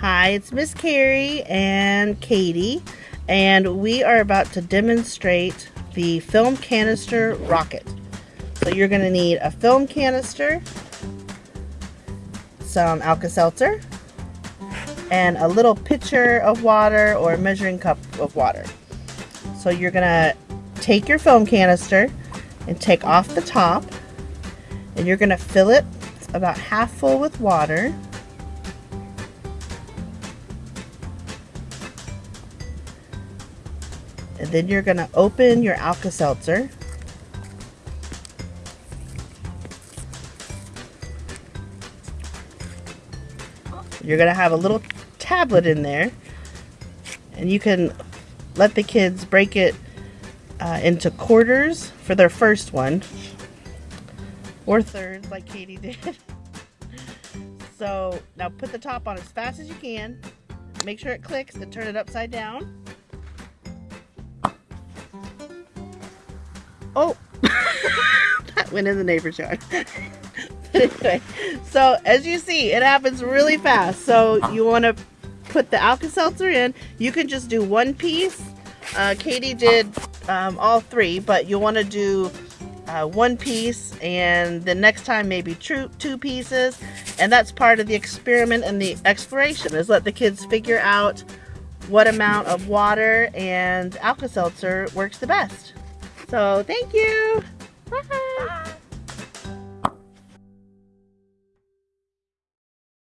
Hi, it's Miss Carrie and Katie, and we are about to demonstrate the film canister rocket. So you're going to need a film canister, some Alka-Seltzer, and a little pitcher of water or a measuring cup of water. So you're going to take your film canister and take off the top, and you're going to fill it about half full with water. And then you're going to open your Alka-Seltzer. You're going to have a little tablet in there. And you can let the kids break it uh, into quarters for their first one. Or thirds like Katie did. so now put the top on as fast as you can. Make sure it clicks and turn it upside down. Oh, that went in the neighbor's yard. anyway, so as you see, it happens really fast. So you want to put the Alka-Seltzer in. You can just do one piece. Uh, Katie did um, all three, but you want to do uh, one piece and the next time maybe two, two pieces. And that's part of the experiment and the exploration is let the kids figure out what amount of water and Alka-Seltzer works the best. So thank you. Bye. Bye.